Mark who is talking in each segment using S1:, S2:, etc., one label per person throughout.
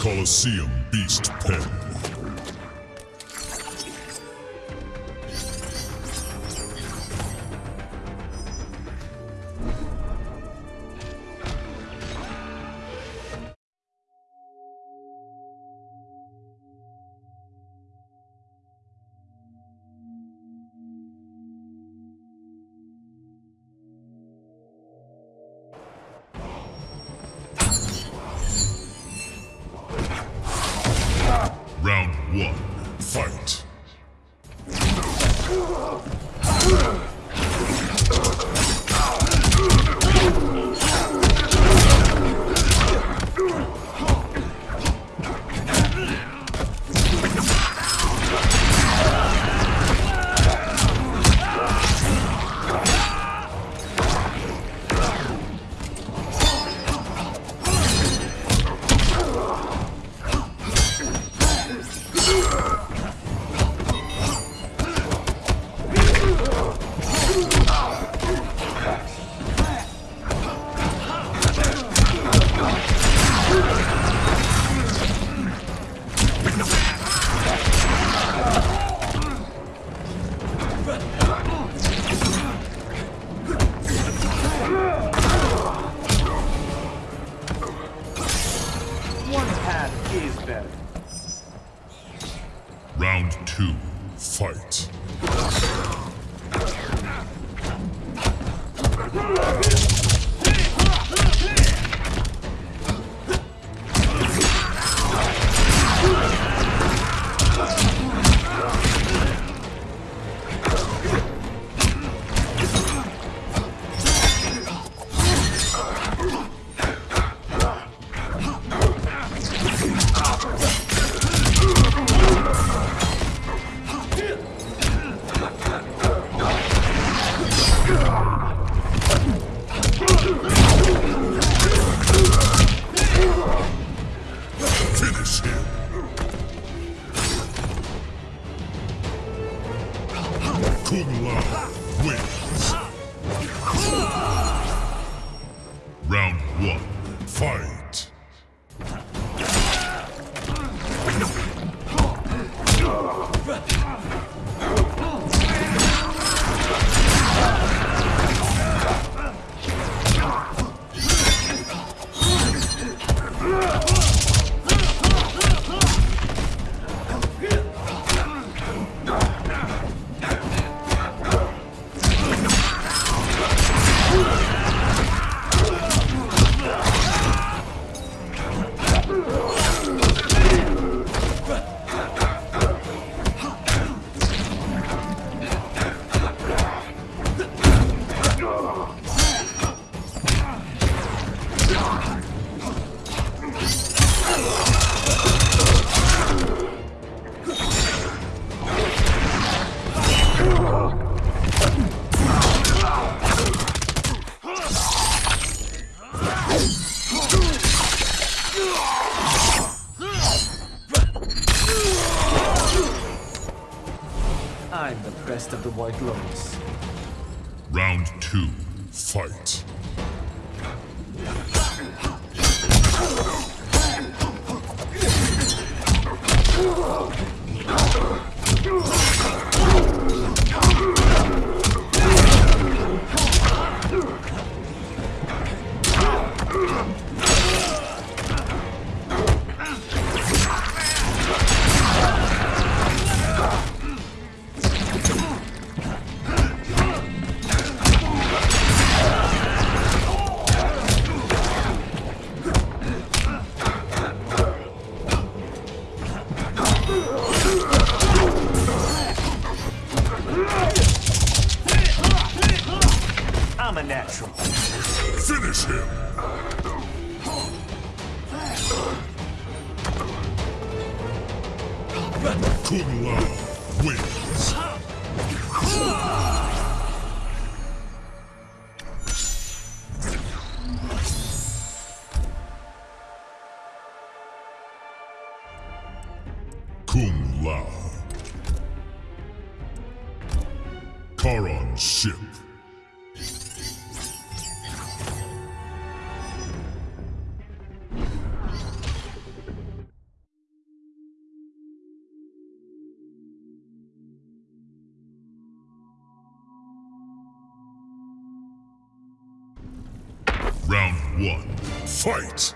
S1: Colosseum Beast Pen. Ugh! Kung Lao. Kharon Ship. Round one, fight!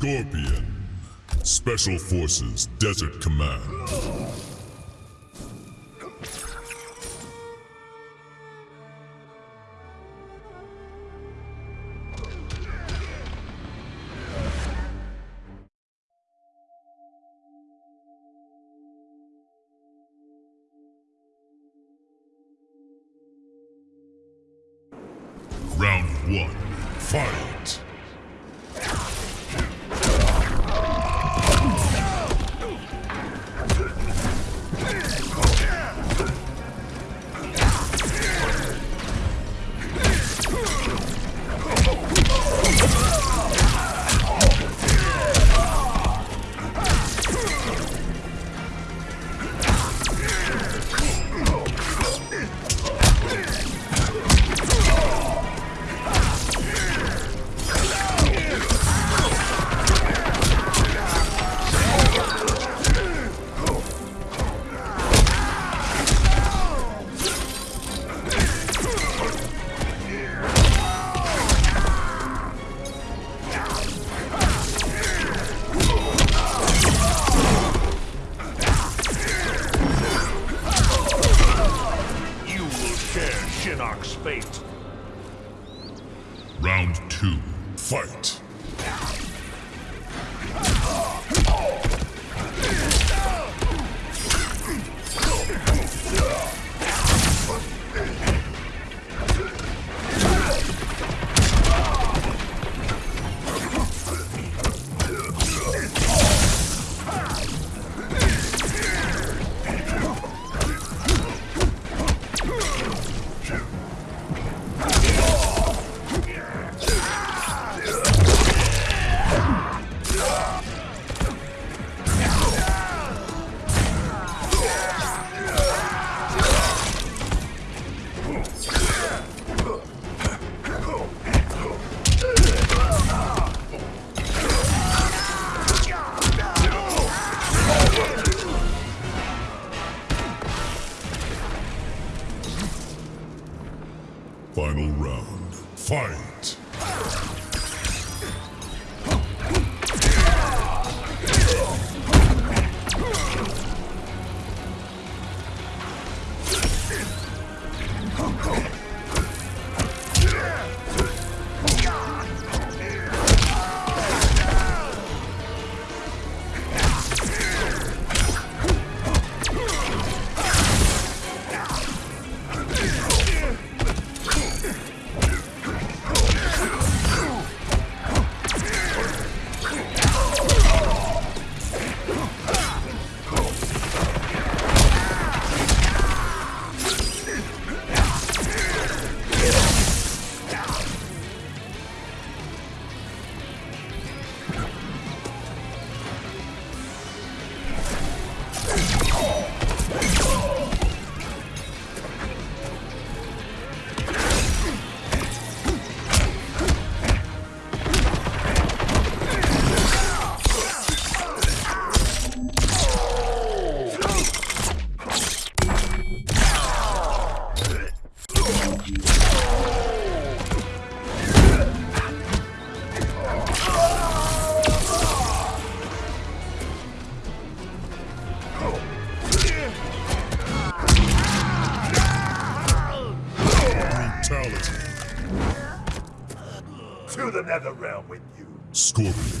S1: Scorpion. Special Forces Desert Command. Scorpion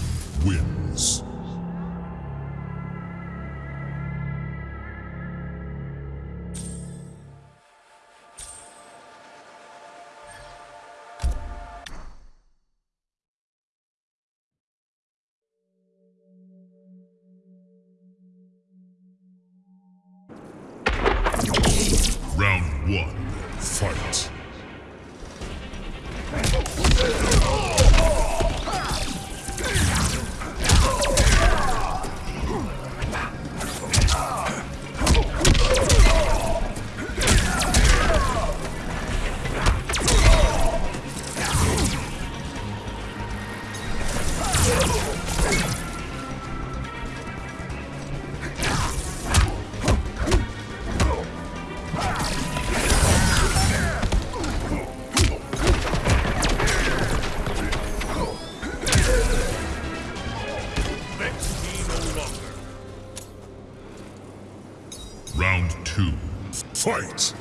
S1: fight.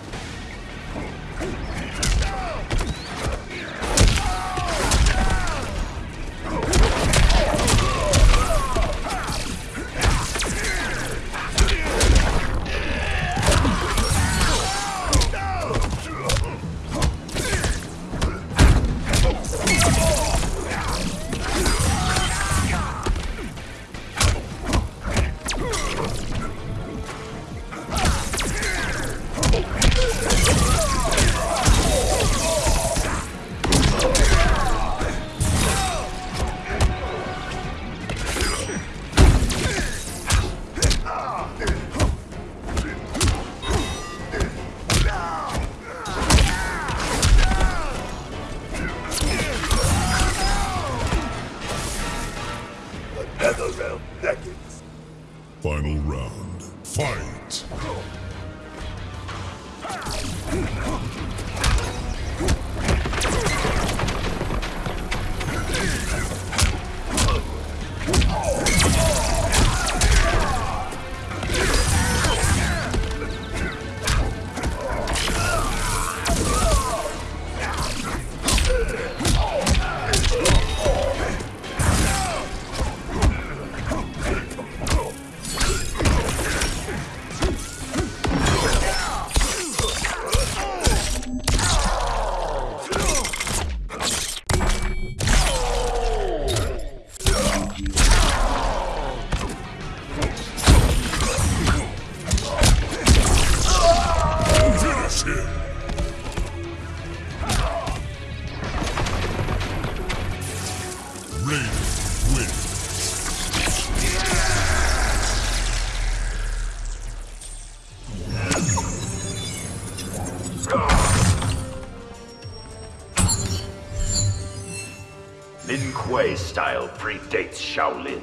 S2: Predates Shaolin.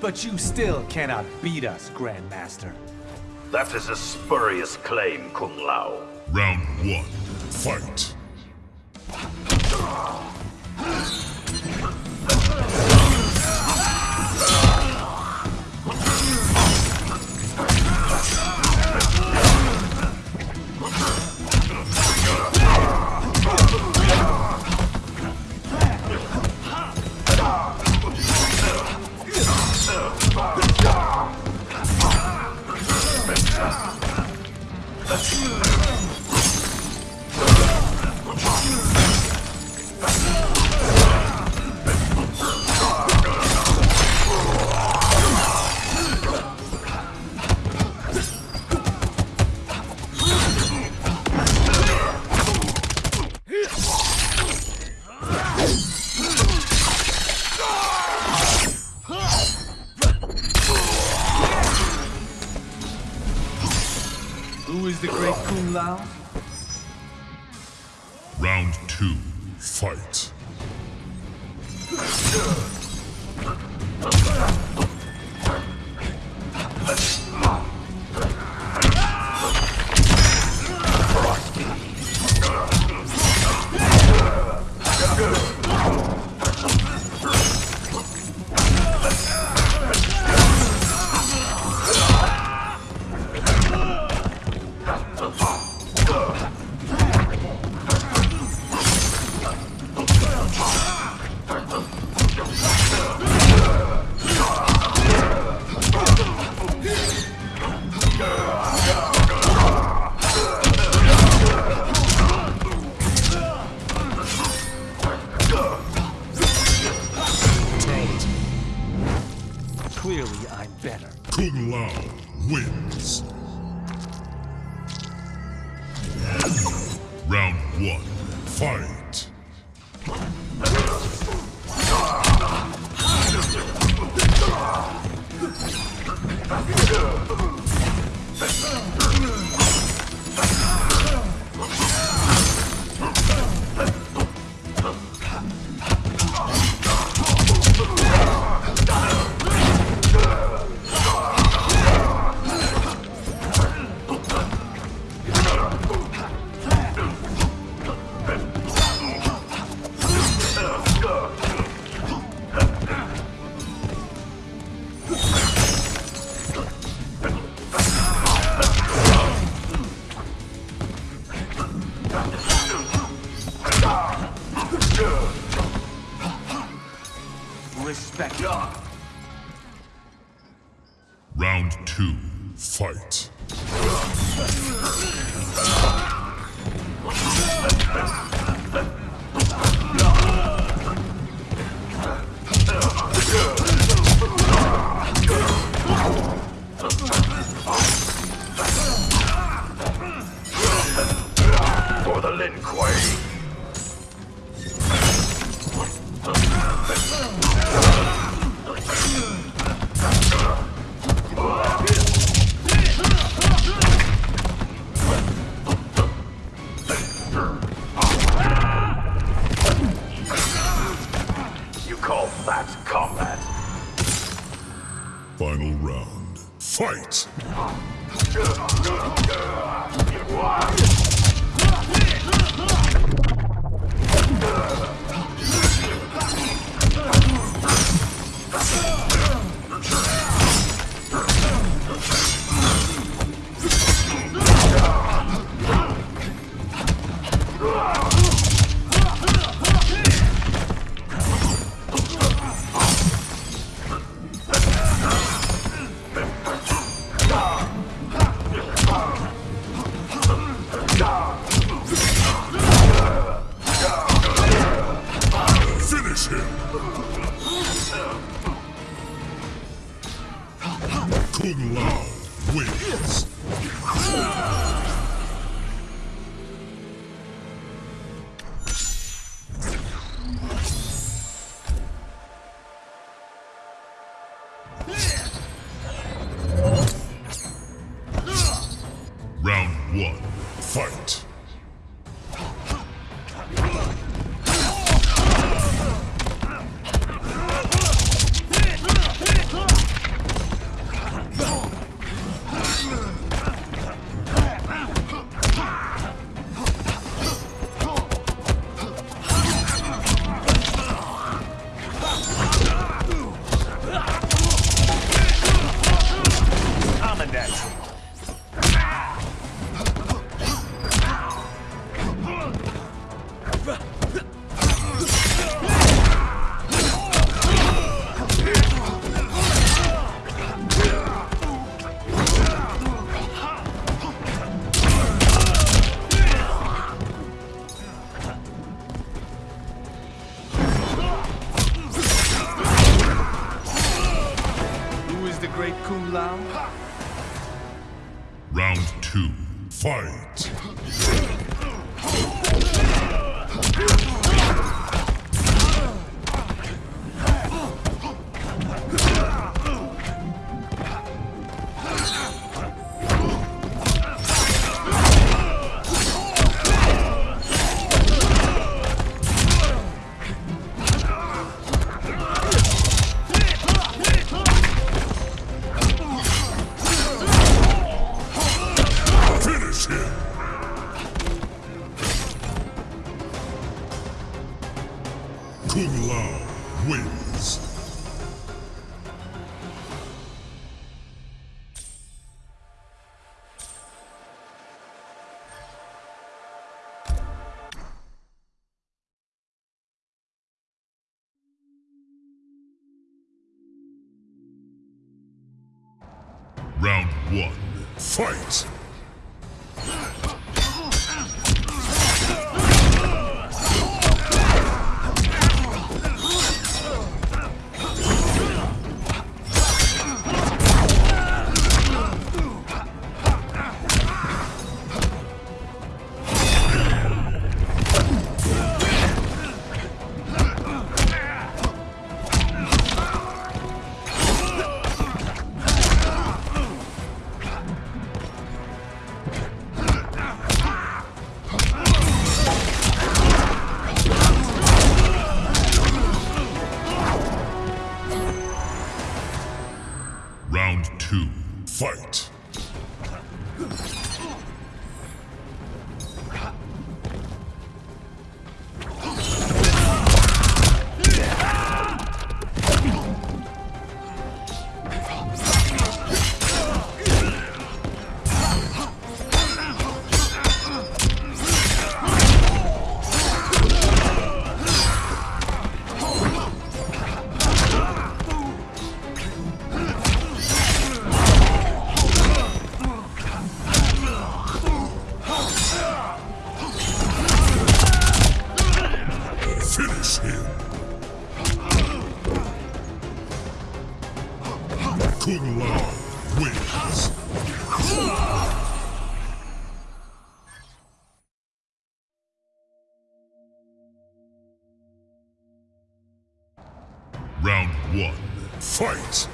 S3: But you still cannot beat us, Grandmaster.
S2: That is a spurious claim, Kung Lao.
S1: Round one, fight.
S3: 这
S1: Round two, fight.
S2: For the
S1: Round two, fight. Fight!
S4: Two, fight. Kung Lao wins. Round one, fight.